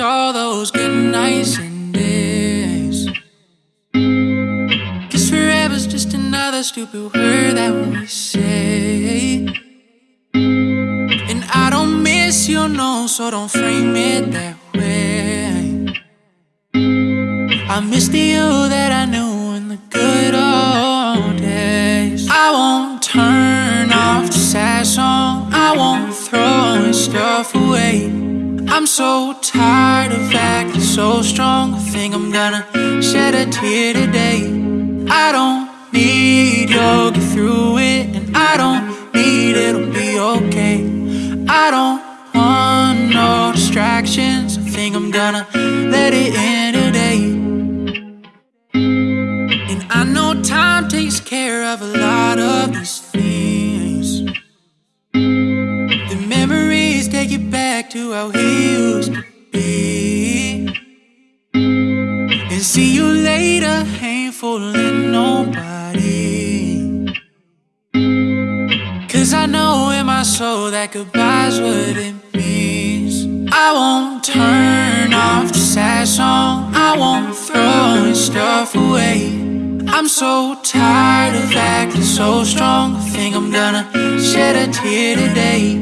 all those good nights and days. Cause forever's just another stupid word that we say. And I don't miss you, no, so don't frame it that way. I miss the you that I knew so tired of acting so strong. I think I'm gonna shed a tear today. I don't need you'll get through it, and I don't need it'll be okay. I don't want no distractions. I think I'm gonna let it in today. And I know time takes care of a lot of these things. Take you back to how he used to be. And see you later, ain't fooling nobody. Cause I know in my soul that goodbye's what it means. I won't turn off the sad song, I won't throw stuff away. I'm so tired of acting so strong. I think I'm gonna shed a tear today.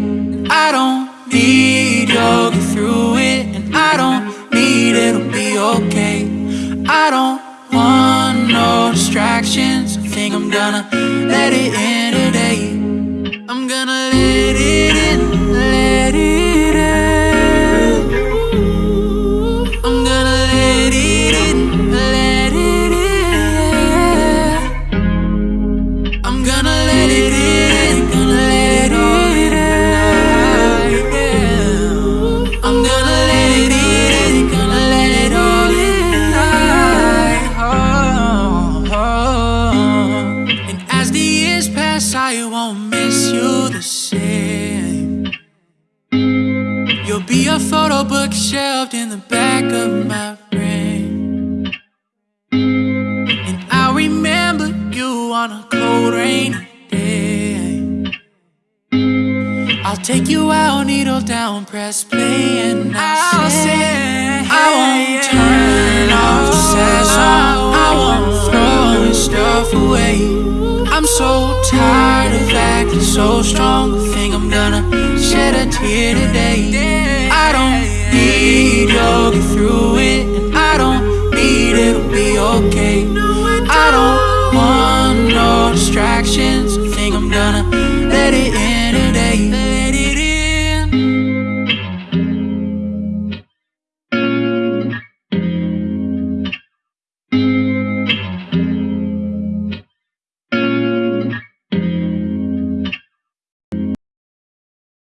I don't need you'll get through it, and I don't need it'll be okay. I don't want no distractions. I think I'm gonna let it in today. I'm gonna I won't miss you the same. You'll be a photo book shelved in the back of my brain. And I'll remember you on a cold rainy day. I'll take you out, needle down, press play, and I'll say, I won't turn off the song. I won't throw his stuff away. I'm so tired acting so strong. I think I'm gonna shed a tear today. I don't need you'll get through it, and I don't need it'll be okay. I don't want no distractions. I think I'm gonna let it in.